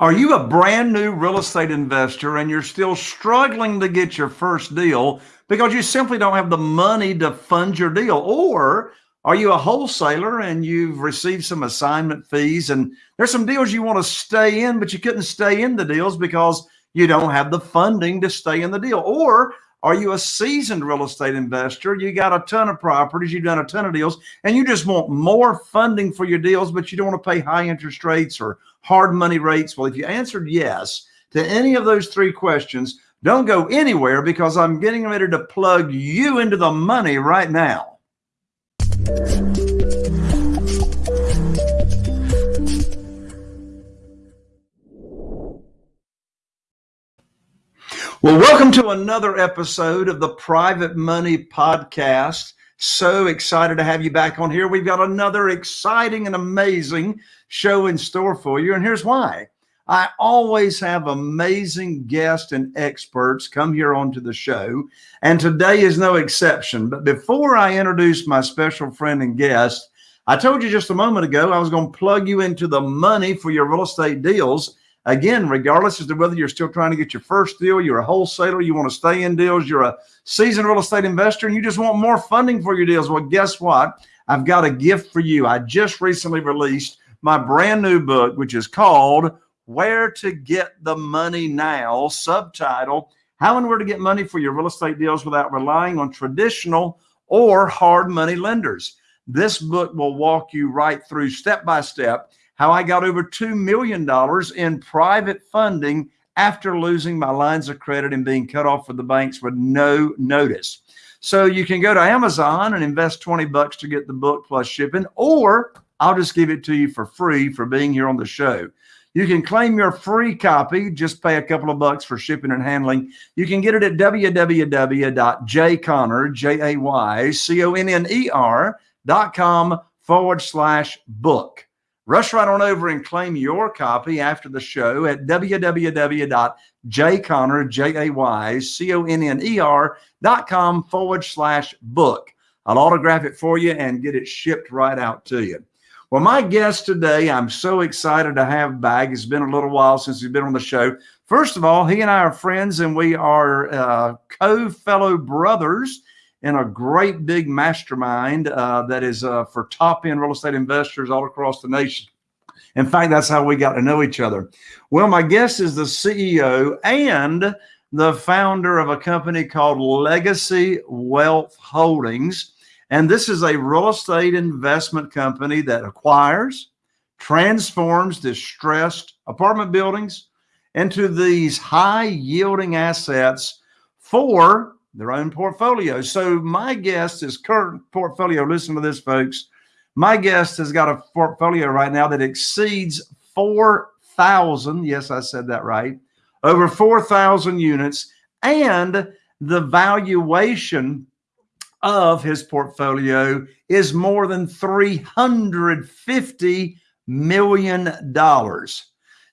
Are you a brand new real estate investor and you're still struggling to get your first deal because you simply don't have the money to fund your deal? Or are you a wholesaler and you've received some assignment fees and there's some deals you want to stay in, but you couldn't stay in the deals because you don't have the funding to stay in the deal? Or are you a seasoned real estate investor? You got a ton of properties, you've done a ton of deals, and you just want more funding for your deals, but you don't want to pay high interest rates or hard money rates. Well, if you answered yes to any of those three questions, don't go anywhere because I'm getting ready to plug you into the money right now. Well, welcome to another episode of the Private Money Podcast. So excited to have you back on here. We've got another exciting and amazing show in store for you. And here's why. I always have amazing guests and experts come here onto the show, and today is no exception. But before I introduce my special friend and guest, I told you just a moment ago I was going to plug you into the money for your real estate deals Again, regardless as to whether you're still trying to get your first deal, you're a wholesaler, you want to stay in deals, you're a seasoned real estate investor, and you just want more funding for your deals. Well, guess what? I've got a gift for you. I just recently released my brand new book, which is called Where to Get the Money Now, subtitle How and Where to Get Money for Your Real Estate Deals Without Relying on Traditional or Hard Money Lenders. This book will walk you right through step by step how I got over $2 million in private funding after losing my lines of credit and being cut off with the banks with no notice. So you can go to Amazon and invest 20 bucks to get the book plus shipping, or I'll just give it to you for free for being here on the show. You can claim your free copy, just pay a couple of bucks for shipping and handling. You can get it at www.jayconner, forward slash book. Rush right on over and claim your copy after the show at www.jayconner.com forward slash book. I'll autograph it for you and get it shipped right out to you. Well, my guest today, I'm so excited to have back. It's been a little while since he's been on the show. First of all, he and I are friends and we are uh, co-fellow brothers in a great big mastermind uh, that is uh, for top end real estate investors all across the nation. In fact, that's how we got to know each other. Well, my guest is the CEO and the founder of a company called Legacy Wealth Holdings. And this is a real estate investment company that acquires, transforms distressed apartment buildings into these high yielding assets for their own portfolio. So my guest is current portfolio. Listen to this, folks. My guest has got a portfolio right now that exceeds 4,000. Yes, I said that right. Over 4,000 units. And the valuation of his portfolio is more than $350 million.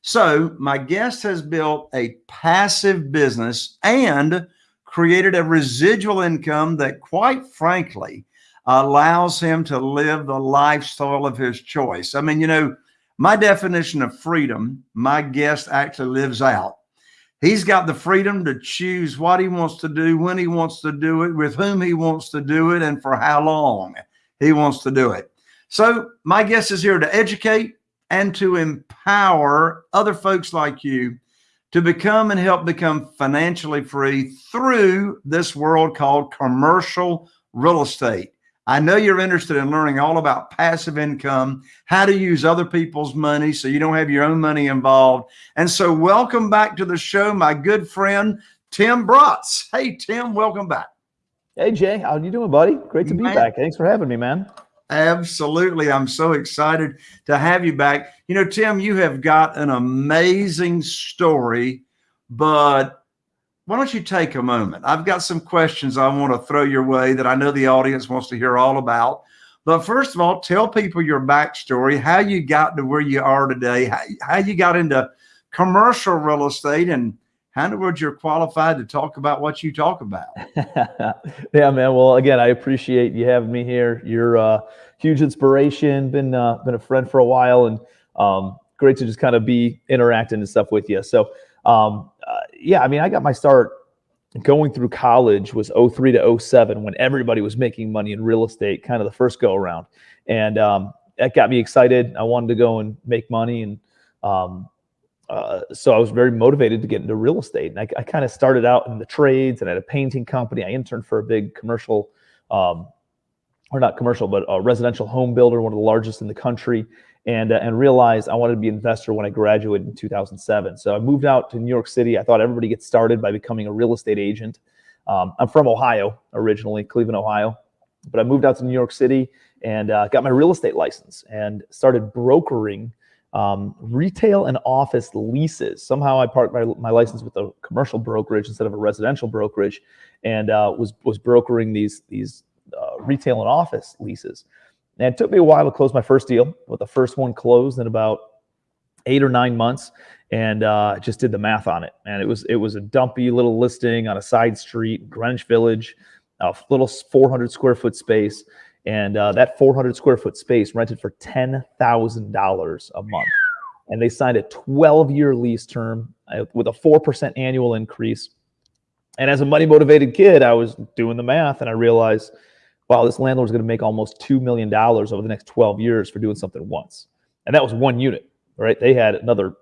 So my guest has built a passive business and created a residual income that quite frankly allows him to live the lifestyle of his choice. I mean, you know, my definition of freedom, my guest actually lives out. He's got the freedom to choose what he wants to do, when he wants to do it, with whom he wants to do it, and for how long he wants to do it. So my guest is here to educate and to empower other folks like you to become and help become financially free through this world called commercial real estate. I know you're interested in learning all about passive income, how to use other people's money so you don't have your own money involved. And so welcome back to the show, my good friend, Tim Bratz. Hey, Tim, welcome back. Hey, Jay, how you doing, buddy? Great to be man. back. Thanks for having me, man. Absolutely. I'm so excited to have you back. You know, Tim, you have got an amazing story, but why don't you take a moment? I've got some questions I want to throw your way that I know the audience wants to hear all about. But first of all, tell people your backstory, how you got to where you are today, how, how you got into commercial real estate and how in the world you're qualified to talk about what you talk about. yeah, man. Well, again, I appreciate you having me here. You're a huge inspiration. Been uh, been a friend for a while, and um, great to just kind of be interacting and stuff with you. So, um, uh, yeah, I mean, I got my start going through college was 03 to 07 when everybody was making money in real estate, kind of the first go around. And um, that got me excited. I wanted to go and make money. And um, uh, so I was very motivated to get into real estate. And I, I kind of started out in the trades and at a painting company. I interned for a big commercial, um, or not commercial, but a residential home builder, one of the largest in the country and uh, and realized I wanted to be an investor when I graduated in 2007. So I moved out to New York City. I thought everybody gets started by becoming a real estate agent. Um, I'm from Ohio originally, Cleveland, Ohio, but I moved out to New York City and uh, got my real estate license and started brokering um, retail and office leases. Somehow I parked my, my license with a commercial brokerage instead of a residential brokerage, and uh, was was brokering these these uh, retail and office leases. And it took me a while to close my first deal, but the first one closed in about eight or nine months, and uh, just did the math on it. And it was it was a dumpy little listing on a side street, Greenwich Village, a little 400 square foot space, and uh, that 400 square foot space rented for ten thousand dollars a month. And they signed a 12 year lease term uh, with a four percent annual increase. And as a money motivated kid, I was doing the math, and I realized wow, this landlord's going to make almost $2 million over the next 12 years for doing something once. And that was one unit, right? They had another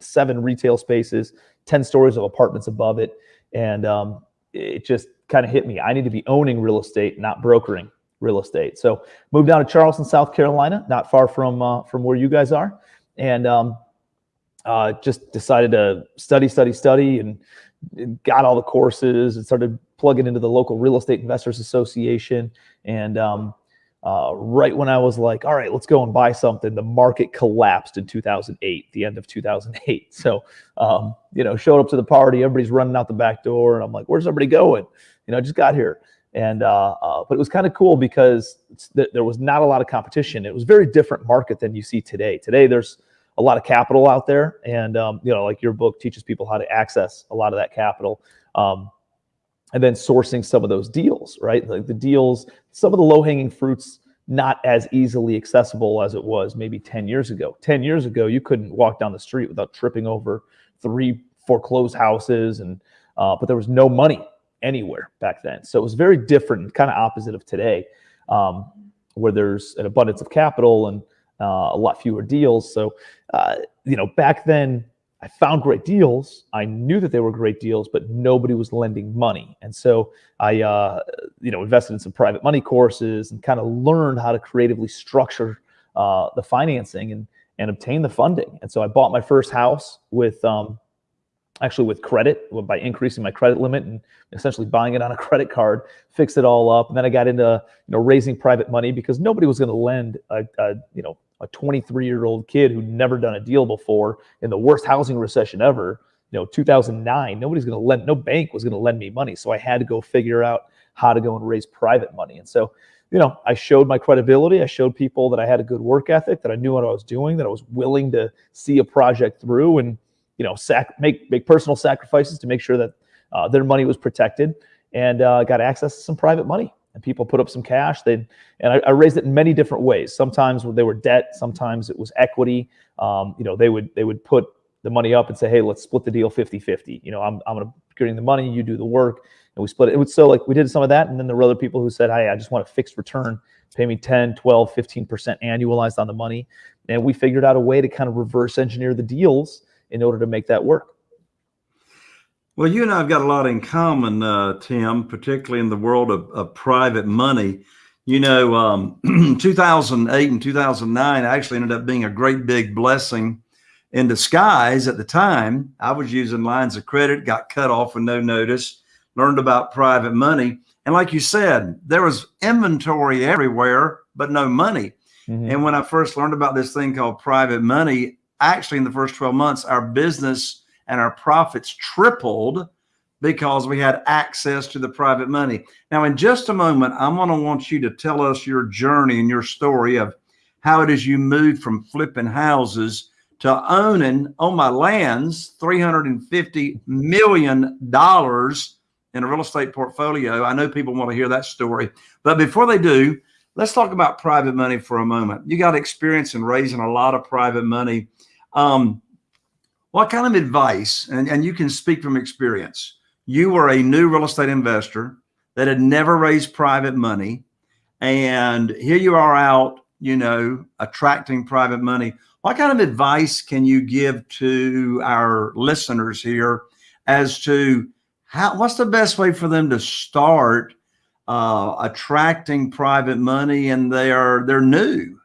seven retail spaces, 10 stories of apartments above it. And um, it just kind of hit me. I need to be owning real estate, not brokering real estate. So moved down to Charleston, South Carolina, not far from uh, from where you guys are, and um, uh, just decided to study, study, study, and got all the courses and started plugging into the local real estate investors association. And um, uh, right when i was like all right let's go and buy something the market collapsed in 2008 the end of 2008 so um, you know showed up to the party everybody's running out the back door and i'm like where's everybody going? You know i just got here and uh, uh, but it was kind of cool because th- there was not a lot of competition it was very different market than you see today today there's a lot of capital out there, and um, you know, like your book teaches people how to access a lot of that capital, um, and then sourcing some of those deals, right? Like the deals, some of the low hanging fruits, not as easily accessible as it was maybe 10 years ago. 10 years ago, you couldn't walk down the street without tripping over three foreclosed houses, and uh, but there was no money anywhere back then. So it was very different, kind of opposite of today, um, where there's an abundance of capital and uh, a lot fewer deals. So, uh, you know, back then I found great deals. I knew that they were great deals, but nobody was lending money. And so I, uh, you know, invested in some private money courses and kind of learned how to creatively structure uh, the financing and and obtain the funding. And so I bought my first house with um, actually with credit by increasing my credit limit and essentially buying it on a credit card, fixed it all up. And then I got into you know raising private money because nobody was going to lend a, a you know a 23 year old kid who'd never done a deal before in the worst housing recession ever, you know, 2009, nobody's going to lend, no bank was going to lend me money. So I had to go figure out how to go and raise private money. And so, you know, I showed my credibility. I showed people that I had a good work ethic, that I knew what I was doing, that I was willing to see a project through and, you know, sac- make, make personal sacrifices to make sure that uh, their money was protected and uh, got access to some private money and people put up some cash. They and I, I, raised it in many different ways. Sometimes they were debt, sometimes it was equity. Um, you know, they would they would put the money up and say, hey, let's split the deal 50-50. You know, I'm I'm gonna getting the money, you do the work, and we split it. It was so like we did some of that, and then there were other people who said, hey, I just want a fixed return, pay me 10, 12, 15% annualized on the money. And we figured out a way to kind of reverse engineer the deals in order to make that work. Well, you and I have got a lot in common, uh, Tim, particularly in the world of, of private money. You know, um, 2008 and 2009 actually ended up being a great big blessing in disguise at the time. I was using lines of credit, got cut off with no notice, learned about private money. And like you said, there was inventory everywhere, but no money. Mm-hmm. And when I first learned about this thing called private money, actually in the first 12 months, our business and our profits tripled because we had access to the private money. Now, in just a moment, I'm going to want you to tell us your journey and your story of how it is you moved from flipping houses to owning on my lands $350 million in a real estate portfolio. I know people want to hear that story. But before they do, let's talk about private money for a moment. You got experience in raising a lot of private money. Um, what kind of advice, and, and you can speak from experience, you were a new real estate investor that had never raised private money. And here you are out, you know, attracting private money. What kind of advice can you give to our listeners here as to how, what's the best way for them to start uh, attracting private money and they're, they're new?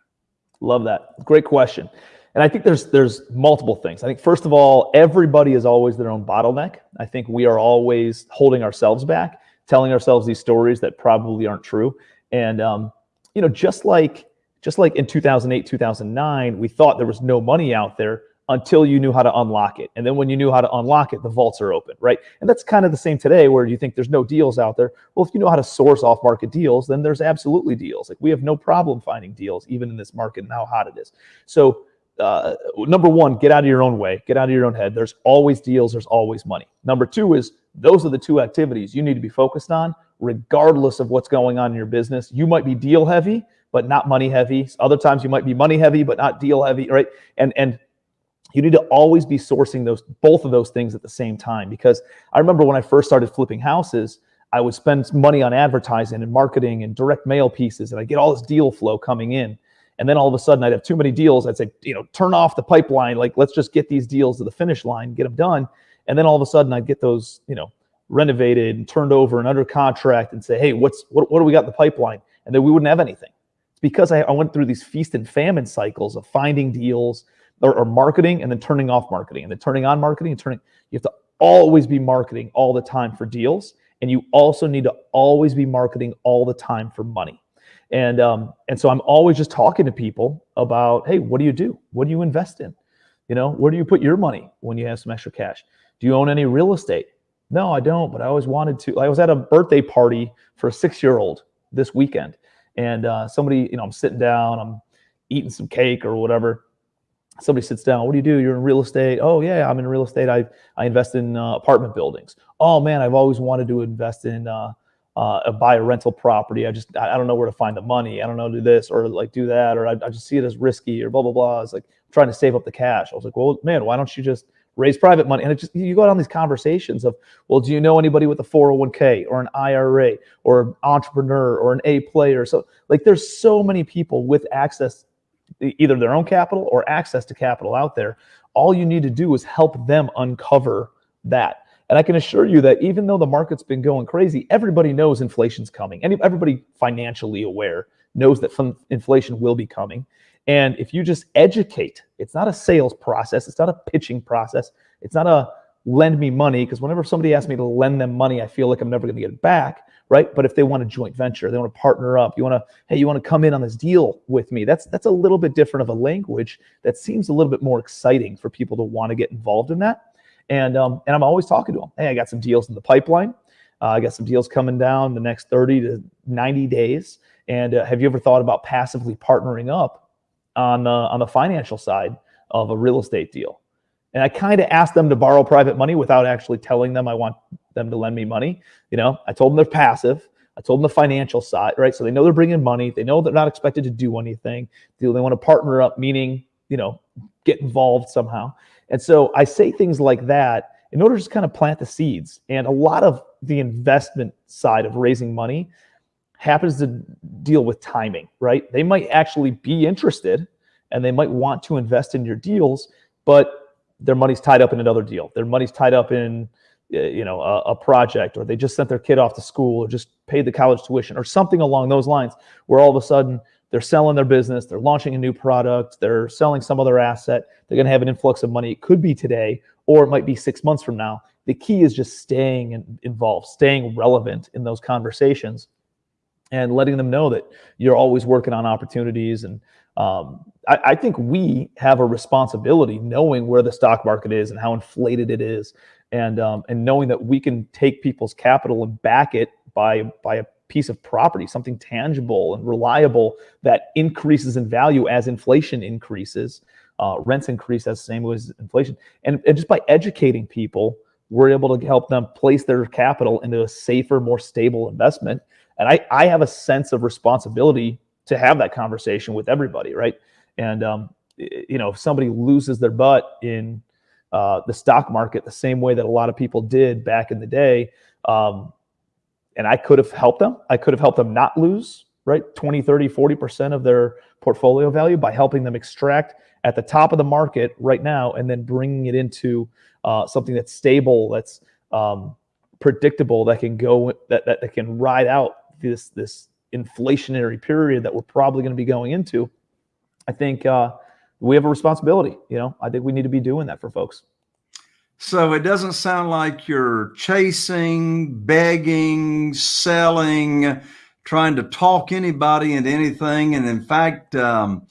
Love that. Great question. And I think there's there's multiple things. I think first of all, everybody is always their own bottleneck. I think we are always holding ourselves back, telling ourselves these stories that probably aren't true. And um, you know, just like just like in 2008, 2009, we thought there was no money out there until you knew how to unlock it. And then when you knew how to unlock it, the vaults are open, right? And that's kind of the same today where you think there's no deals out there. Well, if you know how to source off market deals, then there's absolutely deals. Like we have no problem finding deals, even in this market and how hot it is. So uh, number one, get out of your own way, get out of your own head. There's always deals, there's always money. Number two is those are the two activities you need to be focused on, regardless of what's going on in your business. You might be deal heavy, but not money heavy. Other times you might be money heavy, but not deal heavy, right? And and you need to always be sourcing those both of those things at the same time. Because I remember when I first started flipping houses, I would spend money on advertising and marketing and direct mail pieces, and I get all this deal flow coming in and then all of a sudden I'd have too many deals. I'd say, you know, turn off the pipeline. Like, let's just get these deals to the finish line, get them done. And then all of a sudden I'd get those, you know, renovated and turned over and under contract and say, hey, what's what, what do we got in the pipeline? And then we wouldn't have anything. It's because I, I went through these feast and famine cycles of finding deals or, or marketing and then turning off marketing and then turning on marketing and turning. You have to always be marketing all the time for deals. And you also need to always be marketing all the time for money. And um, and so I'm always just talking to people about, hey, what do you do? What do you invest in? You know, where do you put your money when you have some extra cash? Do you own any real estate? No, I don't, but I always wanted to. I was at a birthday party for a six-year-old this weekend, and uh, somebody, you know, I'm sitting down, I'm eating some cake or whatever. Somebody sits down. What do you do? You're in real estate. Oh yeah, I'm in real estate. I I invest in uh, apartment buildings. Oh man, I've always wanted to invest in uh, uh, buy a rental property. I just I don't know where to find the money. I don't know do this or like do that or I, I just see it as risky or blah blah blah. It's like I'm trying to save up the cash. I was like, well, man, why don't you just raise private money? And it just you go down these conversations of, well, do you know anybody with a 401k or an IRA or an entrepreneur or an A player? So like there's so many people with access either their own capital or access to capital out there. All you need to do is help them uncover that. And I can assure you that even though the market's been going crazy, everybody knows inflation's coming. And everybody financially aware knows that inflation will be coming. And if you just educate, it's not a sales process, it's not a pitching process, it's not a lend me money because whenever somebody asks me to lend them money, I feel like I'm never going to get it back, right? But if they want a joint venture, they want to partner up, you want to, hey, you want to come in on this deal with me. That's that's a little bit different of a language that seems a little bit more exciting for people to want to get involved in that. And um, and I'm always talking to them. Hey, I got some deals in the pipeline. Uh, I got some deals coming down the next 30 to 90 days. And uh, have you ever thought about passively partnering up on the on the financial side of a real estate deal? And I kind of asked them to borrow private money without actually telling them I want them to lend me money. You know, I told them they're passive. I told them the financial side, right? So they know they're bringing money. They know they're not expected to do anything. They, they want to partner up, meaning, you know, get involved somehow. And so I say things like that in order to just kind of plant the seeds. And a lot of the investment side of raising money happens to deal with timing, right? They might actually be interested and they might want to invest in your deals, but their money's tied up in another deal. Their money's tied up in uh, you know a, a, project or they just sent their kid off to school or just paid the college tuition or something along those lines where all of a sudden they're selling their business, they're launching a new product, they're selling some other asset, they're going to have an influx of money. It could be today, or it might be six months from now. The key is just staying involved, staying relevant in those conversations, and letting them know that you're always working on opportunities. And um, I, I think we have a responsibility knowing where the stock market is and how inflated it is, and um, and knowing that we can take people's capital and back it by by a piece of property, something tangible and reliable that increases in value as inflation increases. Uh, rents increase as the same as inflation. And, and just by educating people, we're able to help them place their capital into a safer, more stable investment. And I, I have a sense of responsibility to have that conversation with everybody, right? And um, you know, if somebody loses their butt in uh, the stock market the same way that a lot of people did back in the day, um, and I could have helped them. I could have helped them not lose, right? 20, 30, 40% of their portfolio value by helping them extract at the top of the market right now and then bringing it into uh, something that's stable, that's um, predictable, that can go, that, that, that can ride out this, this inflationary period that we're probably going to be going into. I think uh, we have a responsibility. You know, I think we need to be doing that for folks. So it doesn't sound like you're chasing, begging, selling, trying to talk anybody into anything. And in fact, um,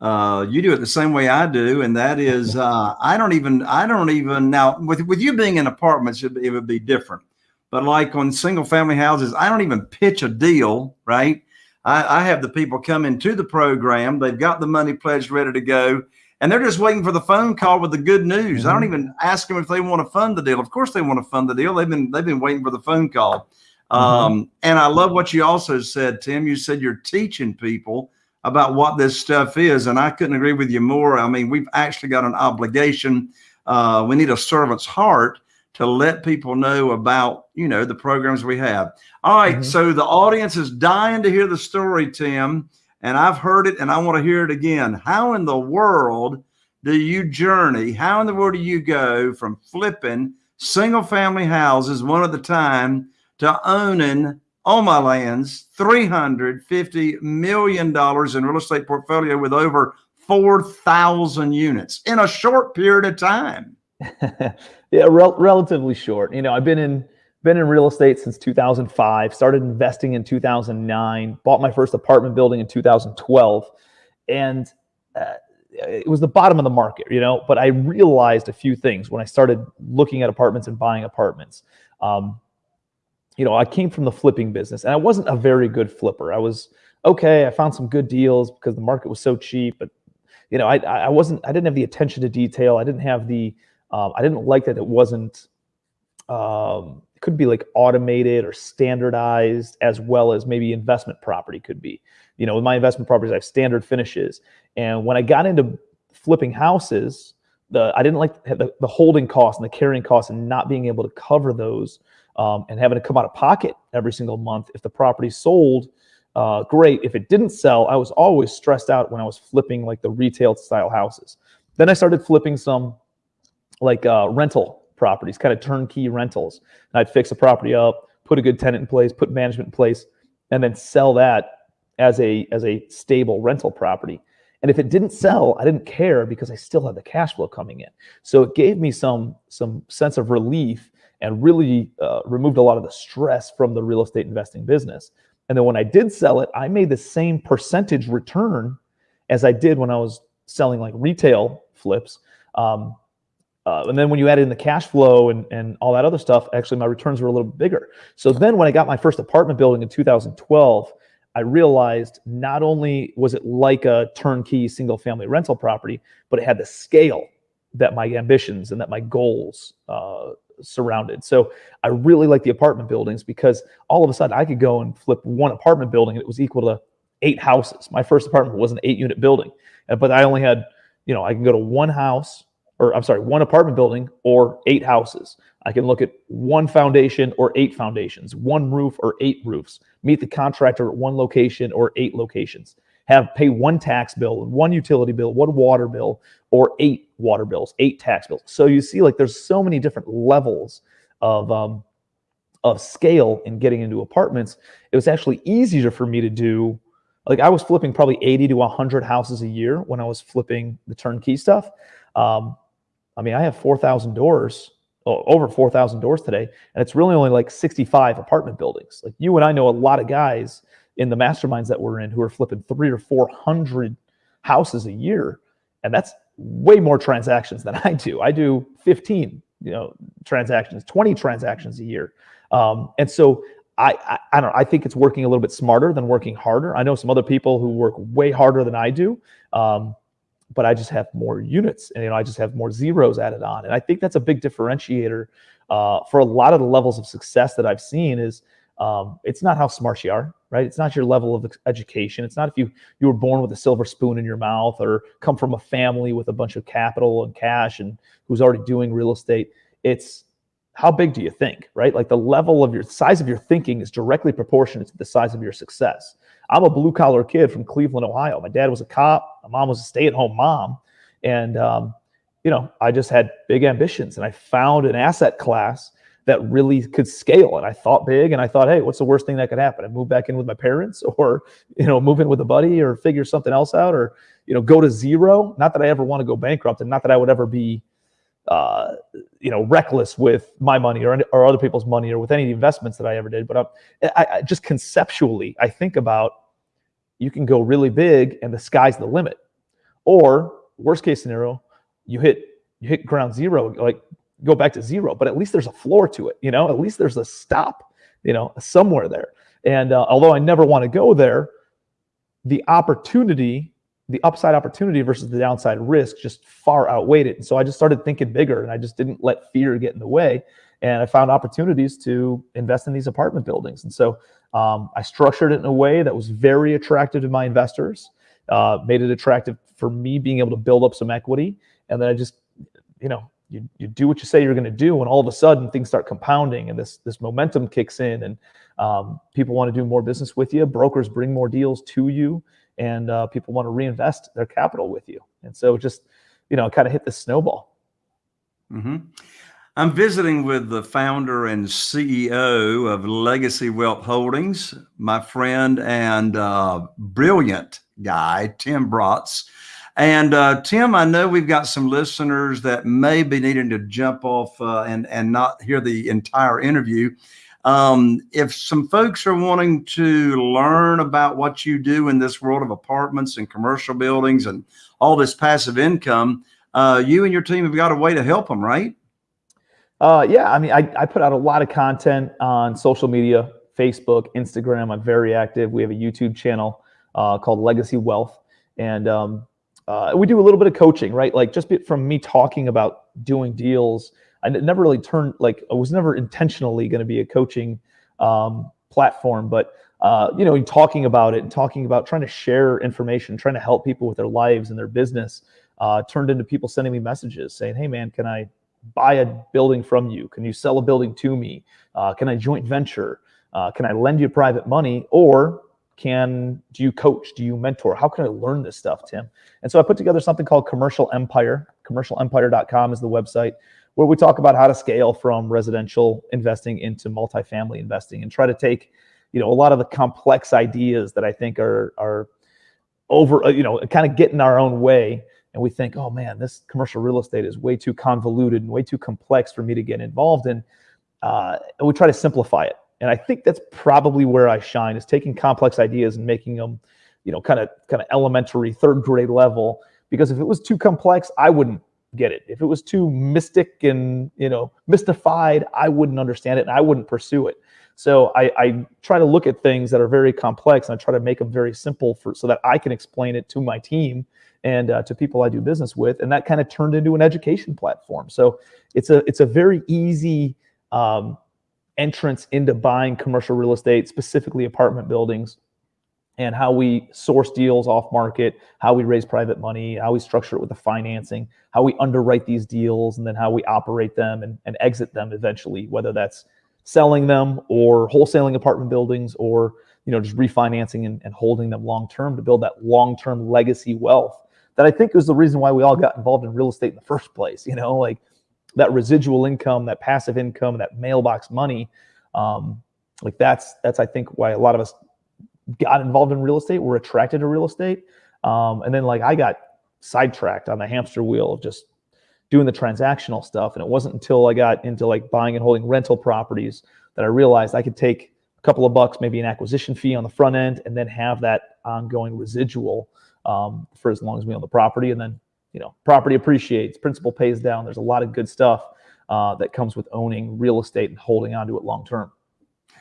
uh, you do it the same way I do, and that is uh, I don't even I don't even now with with you being in apartments it, it would be different, but like on single family houses I don't even pitch a deal right. I, I have the people come into the program, they've got the money pledged ready to go, and they're just waiting for the phone call with the good news. Mm-hmm. I don't mm-hmm. even ask them if they want to fund the deal. Of course, they want to fund the deal. They've been they've been waiting for the phone call. Mm-hmm. Um, and I love what you also said, Tim. You said you're teaching people about what this stuff is, and I couldn't agree with you more. I mean, we've actually got an obligation. Uh, we need a servant's heart to let people know about you know the programs we have. All right, mm-hmm. so the audience is dying to hear the story, Tim and I've heard it and I want to hear it again. How in the world do you journey? How in the world do you go from flipping single family houses one at a time to owning on my lands $350 million in real estate portfolio with over 4,000 units in a short period of time? yeah, rel- relatively short. You know, I've been in been in real estate since 2005, started investing in 2009, bought my first apartment building in 2012. And uh, it was the bottom of the market, you know, but I realized a few things when I started looking at apartments and buying apartments. Um, you know, I came from the flipping business and I wasn't a very good flipper. I was okay. I found some good deals because the market was so cheap, but you know, I, I wasn't, I didn't have the attention to detail. I didn't have the, um, I didn't like that it wasn't, um, it could be like automated or standardized as well as maybe investment property could be. You know with my investment properties i have standard finishes and when i got into flipping houses the i didn't like the, the holding costs and the carrying costs and not being able to cover those um, and having to come out of pocket every single month. If the property sold uh, great. If it didn't sell i was always stressed out when i was flipping like the retail style houses. Then i started flipping some like uh, rental properties, kind of turnkey rentals. And I'd fix a property up, put a good tenant in place, put management in place, and then sell that as a as a stable rental property. And if it didn't sell, I didn't care because I still had the cash flow coming in. So it gave me some some sense of relief and really uh, removed a lot of the stress from the real estate investing business. And then when I did sell it, I made the same percentage return as I did when I was selling like retail flips. Um, uh, and then when you add in the cash flow and, and all that other stuff, actually my returns were a little bigger. So then when I got my first apartment building in 2012, I realized not only was it like a turnkey single family rental property, but it had the scale that my ambitions and that my goals uh, surrounded. So I really like the apartment buildings because all of a sudden I could go and flip one apartment building and it was equal to eight houses. My first apartment was an eight unit building, but I only had, you know, I can go to one house or I'm sorry, one apartment building or eight houses. I can look at one foundation or eight foundations, one roof or eight roofs, meet the contractor at one location or eight locations, have pay one tax bill, one utility bill, one water bill, or eight water bills, eight tax bills. So you see, like there's so many different levels of um, of scale in getting into apartments. It was actually easier for me to do. Like I was flipping probably 80 to 100 houses a year when I was flipping the turnkey stuff. Um, I mean, I have 4,000 doors, over 4,000 doors today, and it's really only like 65 apartment buildings. Like you and I know a lot of guys in the masterminds that we're in who are flipping three or 400 houses a year. And that's way more transactions than I do. I do 15, you know, transactions, 20 transactions a year. Um, and so I, I, I don't know, I think it's working a little bit smarter than working harder. I know some other people who work way harder than I do. Um, but I just have more units and you know I just have more zeros added on. And I think that's a big differentiator uh, for a lot of the levels of success that I've seen is um, it's not how smart you are, right? It's not your level of education. It's not if you you were born with a silver spoon in your mouth or come from a family with a bunch of capital and cash and who's already doing real estate. It's how big do you think, right? Like the level of your size of your thinking is directly proportionate to the size of your success. I'm a blue collar kid from Cleveland, Ohio. My dad was a cop. My mom was a stay at home mom, and um, you know I just had big ambitions, and I found an asset class that really could scale. And I thought big and I thought, hey, what's the worst thing that could happen? I move back in with my parents or, you know, move in with a buddy or figure something else out or, you know, go to zero. Not that I ever want to go bankrupt and not that I would ever be, uh, you know, reckless with my money or, or other people's money or with any investments that I ever did. But I'm, I, I just conceptually, I think about you can go really big and the sky's the limit. Or worst case scenario, you hit you hit ground zero, like go back to zero, but at least there's a floor to it, you know, at least there's a stop, you know, somewhere there. And uh, although I never want to go there, the opportunity, the upside opportunity versus the downside risk just far outweighed it. And so I just started thinking bigger and I just didn't let fear get in the way. And I found opportunities to invest in these apartment buildings. And so um, I structured it in a way that was very attractive to my investors, uh, made it attractive for me being able to build up some equity. And then I just, you know, you, you do what you say you're going to do and all of a sudden things start compounding and this this momentum kicks in and um, people want to do more business with you brokers bring more deals to you and uh, people want to reinvest their capital with you and so just you know kind of hit the snowball mm-hmm. i'm visiting with the founder and ceo of legacy wealth holdings my friend and uh, brilliant guy tim bratz and uh, Tim, I know we've got some listeners that may be needing to jump off uh, and and not hear the entire interview. Um, if some folks are wanting to learn about what you do in this world of apartments and commercial buildings and all this passive income, uh, you and your team have got a way to help them, right? Uh, yeah, I mean, I, I put out a lot of content on social media, Facebook, Instagram. I'm very active. We have a YouTube channel uh, called Legacy Wealth, and um, uh, we do a little bit of coaching, right? Like just from me talking about doing deals, I never really turned like I was never intentionally going to be a coaching um, platform, but uh, you know, talking about it and talking about trying to share information, trying to help people with their lives and their business, uh, turned into people sending me messages saying, "Hey, man, can I buy a building from you? Can you sell a building to me? Uh, can I joint venture? Uh, can I lend you private money? Or can do you coach do you mentor how can i learn this stuff tim and so i put together something called commercial empire commercialempire.com is the website where we talk about how to scale from residential investing into multifamily investing and try to take you know a lot of the complex ideas that i think are are over uh, you know kind of get in our own way. And we think oh man this commercial real estate is way too convoluted and way too complex for me to get involved in. Uh, and we try to simplify it. And I think that's probably where I shine is taking complex ideas and making them, you know, kind of kind of elementary, third grade level. Because if it was too complex, I wouldn't get it. If it was too mystic and you know mystified, I wouldn't understand it and I wouldn't pursue it. So I, I try to look at things that are very complex and I try to make them very simple for so that I can explain it to my team and uh, to people I do business with, and that kind of turned into an education platform. So it's a it's a very easy um, entrance into buying commercial real estate, specifically apartment buildings, and how we source deals off market, how we raise private money, how we structure it with the financing, how we underwrite these deals, and then how we operate them and, and exit them eventually, whether that's selling them or wholesaling apartment buildings or you know just refinancing and, and holding them long term to build that long term legacy wealth that I think is the reason why we all got involved in real estate in the first place. You know, like that residual income, that passive income, that mailbox money. Um, like that's that's I think why a lot of us got involved in real estate. We're attracted to real estate, um, and then like I got sidetracked on the hamster wheel of just doing the transactional stuff. And it wasn't until I got into like buying and holding rental properties that I realized I could take a couple of bucks, maybe an acquisition fee on the front end, and then have that ongoing residual um, for as long as we own the property, and then you know, property appreciates, principal pays down. There's a lot of good stuff uh, that comes with owning real estate and holding onto it long term.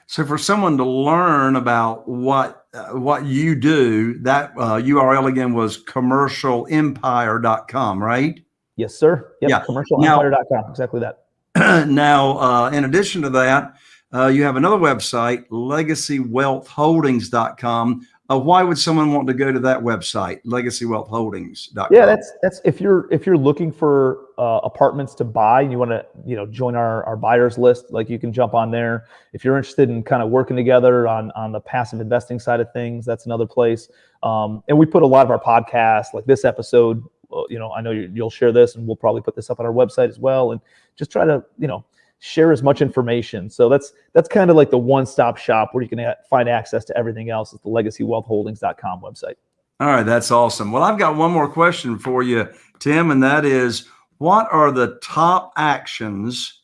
So, for someone to learn about what uh, what you do, that uh, URL again was commercialempire.com, right? Yes, sir. Yep, yeah, commercialempire.com. Exactly that. now, uh, in addition to that, Uh, you have another website, legacywealthholdings.com. Uh, why would someone want to go to that website, legacywealthholdings.com? Yeah, that's that's if you're if you're looking for uh, apartments to buy, and you want to you know join our our buyers list, like you can jump on there. If you're interested in kind of working together on on the passive investing side of things, that's another place. Um, and we put a lot of our podcasts, like this episode. uh, You know, I know you'll share this, and we'll probably put this up on our website as well, and just try to you know share as much information. So that's that's kind of like the one-stop shop where you can find access to everything else at the legacywealthholdings.com website. All right, that's awesome. Well, I've got one more question for you, Tim, and that is what are the top actions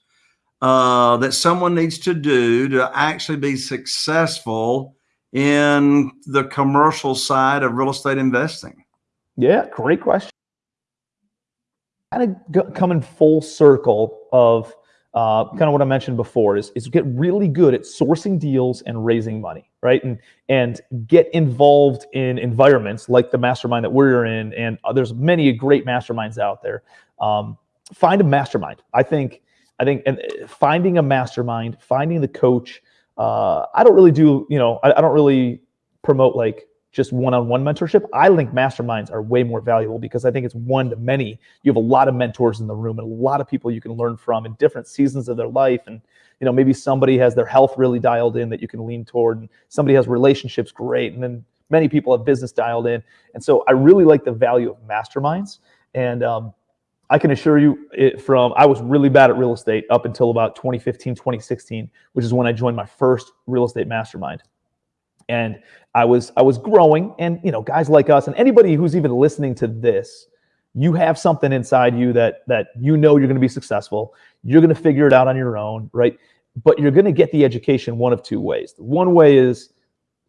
uh, that someone needs to do to actually be successful in the commercial side of real estate investing? Yeah, great question. Kind of coming full circle of uh, kind of what I mentioned before is, is get really good at sourcing deals and raising money, right? And and get involved in environments like the mastermind that we're in, and uh, there's many great masterminds out there. Um, find a mastermind. I think I think and uh, finding a mastermind, finding the coach. Uh, I don't really do, you know, I, I don't really promote like just one-on-one mentorship. I think masterminds are way more valuable because I think it's one to many. You have a lot of mentors in the room and a lot of people you can learn from in different seasons of their life. And you know, maybe somebody has their health really dialed in that you can lean toward, and somebody has relationships great, and then many people have business dialed in. And so I really like the value of masterminds. And um, I can assure you it from I was really bad at real estate up until about 2015, 2016, which is when I joined my first real estate mastermind. And I was I was growing and you know guys like us and anybody who's even listening to this you have something inside you that that you know you're going to be successful. You're going to figure it out on your own right? But you're going to get the education one of two ways. One way is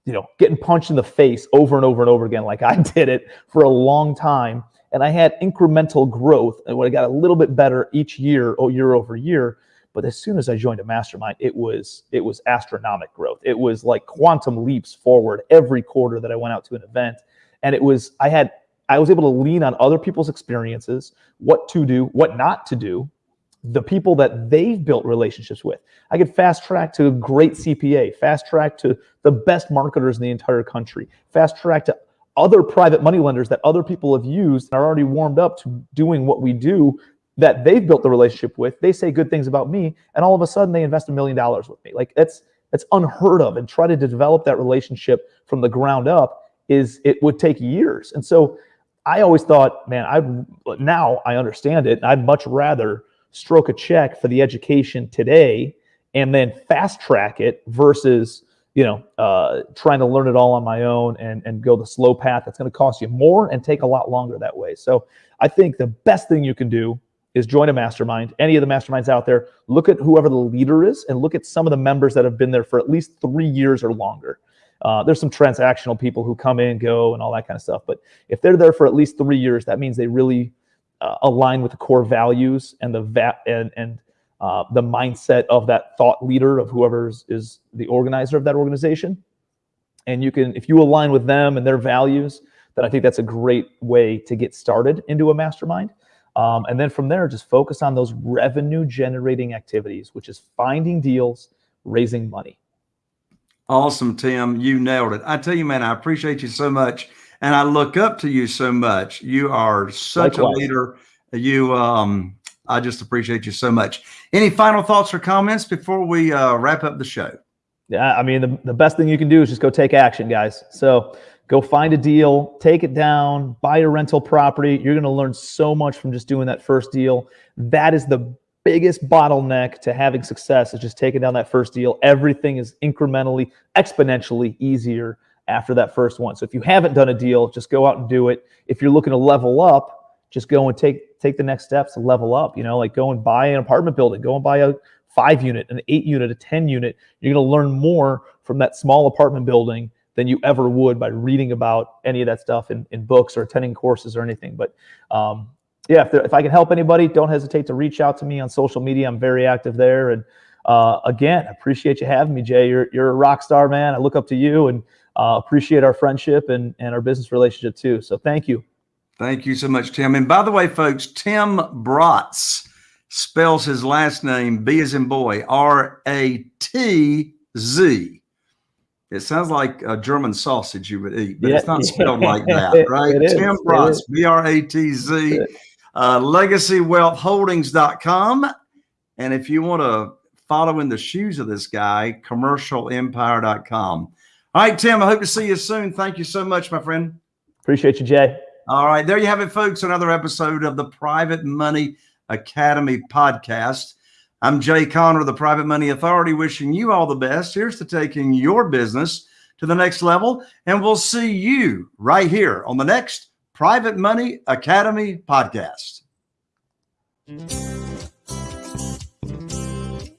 you know getting punched in the face over and over and over again like I did it for a long time. And I had incremental growth and when I got a little bit better each year or year over year but as soon as I joined a mastermind, it was it was astronomic growth. It was like quantum leaps forward every quarter that I went out to an event. And it was I had I was able to lean on other people's experiences, what to do, what not to do, the people that they've built relationships with. I could fast track to a great CPA, fast track to the best marketers in the entire country, fast track to other private money lenders that other people have used and are already warmed up to doing what we do that they've built the relationship with. They say good things about me, and all of a sudden they invest a million dollars with me. Like that's that's unheard of. And try to develop that relationship from the ground up is it would take years. And so I always thought, man, I now I understand it. I'd much rather stroke a check for the education today and then fast track it versus you know uh, trying to learn it all on my own and and go the slow path that's going to cost you more and take a lot longer that way. So I think the best thing you can do is join a mastermind. Any of the masterminds out there, look at whoever the leader is and look at some of the members that have been there for at least three years or longer. Uh, there's some transactional people who come in, go, and all that kind of stuff. But if they're there for at least three years, that means they really uh, align with the core values and the va- and and uh, the mindset of that thought leader of whoever is the organizer of that organization. And you can, if you align with them and their values, then I think that's a great way to get started into a mastermind. Um, and then from there, just focus on those revenue generating activities, which is finding deals, raising money. Awesome, Tim. You nailed it. I tell you, man, I appreciate you so much. And I look up to you so much. You are such Likewise. a leader. You, um, I just appreciate you so much. Any final thoughts or comments before we uh, wrap up the show? Yeah, I mean, the, the best thing you can do is just go take action, guys. So go find a deal, take it down, buy a rental property. You're going to learn so much from just doing that first deal. That is the biggest bottleneck to having success is just taking down that first deal. Everything is incrementally, exponentially easier after that first one. So if you haven't done a deal, just go out and do it. If you're looking to level up, just go and take take the next steps to level up. You know, like go and buy an apartment building, go and buy a five unit, an eight unit, a 10 unit. You're going to learn more from that small apartment building than you ever would by reading about any of that stuff in, in books or attending courses or anything. But um, yeah, if, there, if I can help anybody, don't hesitate to reach out to me on social media. I'm very active there. And uh, again, appreciate you having me, Jay. You're, you're a rock star, man. I look up to you and uh, appreciate our friendship and, and our business relationship too. So thank you. Thank you so much, Tim. And by the way, folks, Tim Bratz spells his last name B as in boy, R A T Z. It sounds like a German sausage you would eat, but yeah. it's not spelled like that, right? Tim Bratz, B R A T Z, uh, legacywealthholdings.com. And if you want to follow in the shoes of this guy, commercialempire.com. All right, Tim, I hope to see you soon. Thank you so much, my friend. Appreciate you, Jay. All right, there you have it, folks. Another episode of the Private Money Academy podcast. I'm Jay Conner, the Private Money Authority, wishing you all the best. Here's to taking your business to the next level. And we'll see you right here on the next Private Money Academy podcast. Mm-hmm.